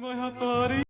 my hot body.